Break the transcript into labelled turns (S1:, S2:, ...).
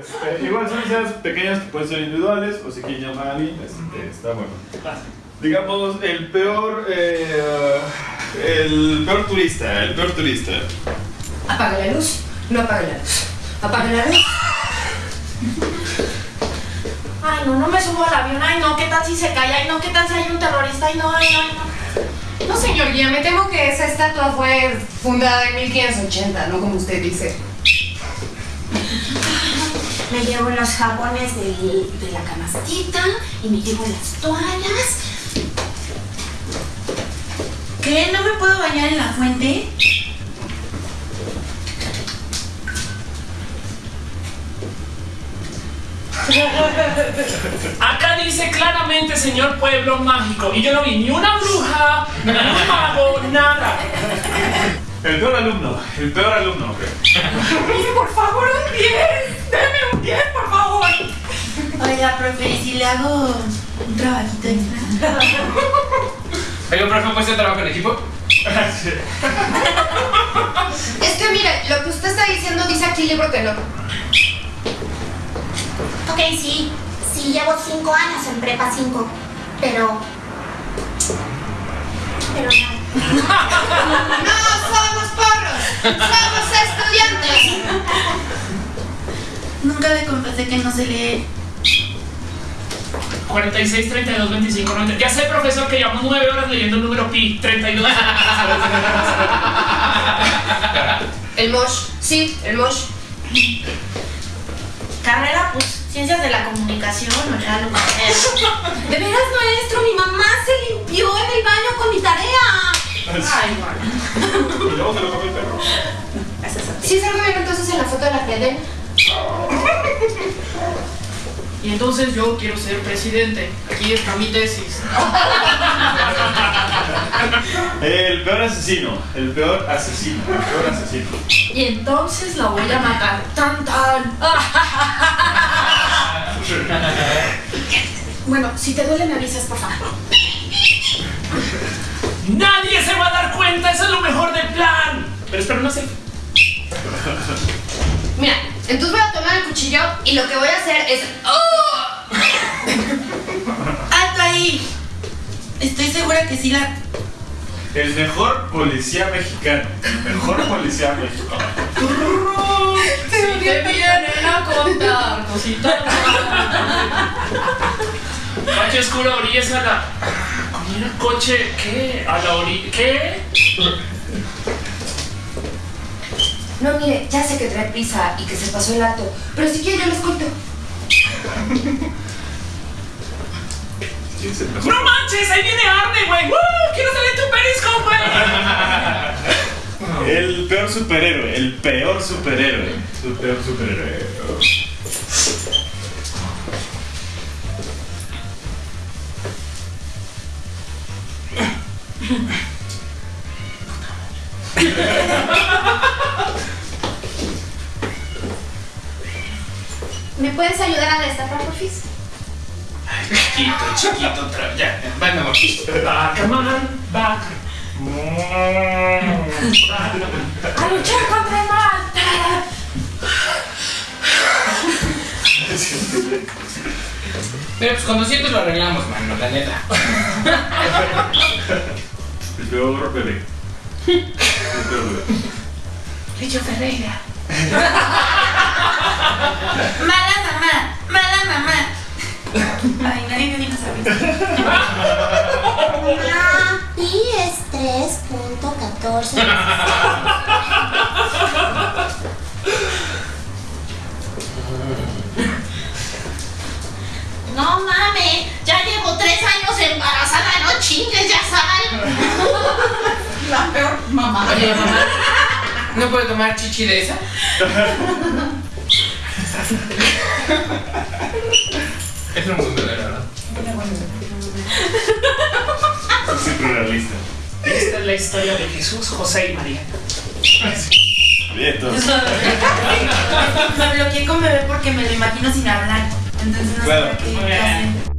S1: Este, igual son licencias pequeñas que pueden ser individuales o si quieren llamar a alguien, este, está bueno. Digamos, el peor, eh, el peor turista, el peor turista.
S2: Apaga la luz. No apague la luz. Apaga la luz.
S3: Ay, no, no me subo al avión. Ay, no, ¿qué tal si se cae? Ay, no, ¿qué tal si hay un terrorista? Ay, no, ay, no, ay, no.
S2: No, señor guía, me temo que esa estatua fue fundada en 1580, no como usted dice.
S3: Me llevo los jabones de la canastita y me llevo las toallas.
S4: ¿Qué? ¿No me puedo bañar en la fuente?
S5: Acá dice claramente, señor pueblo mágico. Y yo no vi ni una bruja, ni un mago, nada.
S1: El peor alumno, el peor alumno. ok.
S3: Mire, por favor, un 10. 10, por favor.
S4: Oiga, profe, ¿y si le hago un trabajito extra?
S6: Oiga, profe, ¿puede ser trabajo en equipo?
S2: Es que mire, lo que usted está diciendo dice aquí libro que no.
S3: Ok, sí. Sí, llevo 5 años en prepa 5. Pero. Pero no.
S2: ¡No somos porros! ¡Somos
S4: Nunca le confesé que no sé leer.
S5: 46, 32, 25, 90. Ya sé, profesor, que llevamos 9 horas leyendo el número pi. 32.
S2: El Mosh. Sí, el Mosh.
S3: Carrera, pues, ciencias de la comunicación, o ya lo que.
S2: De veras, maestro, mi mamá se limpió en el baño con mi tarea.
S3: Ay, bueno.
S1: Y luego se lo comió el perro.
S2: ¿Sí salgo bien entonces en la foto de la Fede?
S7: Y entonces yo quiero ser presidente. Aquí está mi tesis.
S1: El peor asesino, el peor asesino, el peor asesino.
S7: Y entonces la voy a matar. Tan tan.
S3: Bueno, si te duele, me avisas, por favor.
S5: Nadie se va a dar cuenta, eso es lo mejor del plan. Pero espera, no sé.
S2: Mira, entonces voy a cuchillo y lo que voy a hacer es. ¡Oh!
S4: ¡Alto ahí! Estoy segura que sí la...
S1: El mejor policía mexicano. El mejor policía mexicano.
S7: Si te vienen a contar cositas.
S5: Coche oscuro, orillas a la. Con un coche, ¿qué? A la orilla. ¿Qué?
S2: No, mire, ya sé que trae prisa y que se pasó el acto, pero si quiere yo les cuento.
S5: ¡No manches! ¡Ahí viene Arne, güey! ¡Uh! ¡Quiero salir tu periscope, güey!
S1: El peor superhéroe, el peor superhéroe. El peor superhéroe.
S3: ¿Me puedes ayudar a destapar, porfis?
S6: Chiquito, chiquito, otra vez. Ya, ven, mi amor.
S5: Back, man, back.
S3: ¡A luchar contra el mal!
S6: Pero pues cuando sientes lo arreglamos, mano, la neta.
S1: El peor bebé. El peor bebé.
S4: Lecho Ferreira.
S3: 3.14. No mames, ya llevo tres años embarazada, no chingues, ya sal.
S4: La peor mamá.
S6: Oye, mamá, ¿no puedo tomar chichi de esa? es un mundo de verdad.
S5: La historia de Jesús, José y María.
S1: Bien, entonces.
S4: Me bloqueé con bebé porque me lo imagino sin hablar. Entonces no
S1: Claro.
S4: sé qué.